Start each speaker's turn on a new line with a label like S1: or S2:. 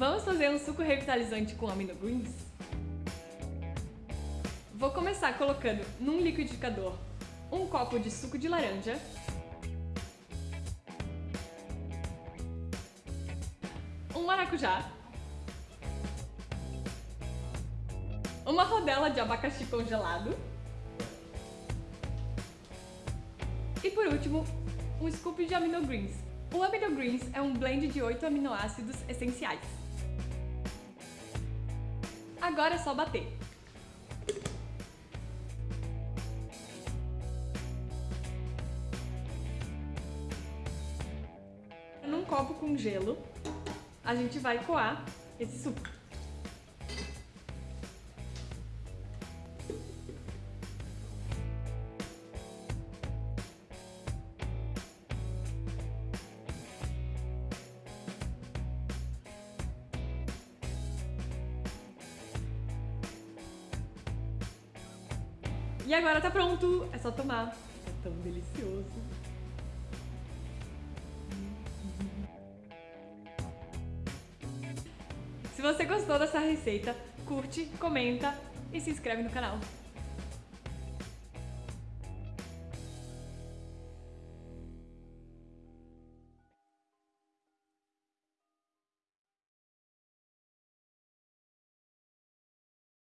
S1: Vamos fazer um suco revitalizante com aminogreens? Vou começar colocando num liquidificador um copo de suco de laranja, um maracujá, uma rodela de abacaxi congelado e por último, um scoop de aminogreens. O aminogreens é um blend de 8 aminoácidos essenciais. Agora é só bater. Num copo com gelo, a gente vai coar esse suco. E agora tá pronto, é só tomar. É tão delicioso. Se você gostou dessa receita, curte, comenta e se inscreve no canal.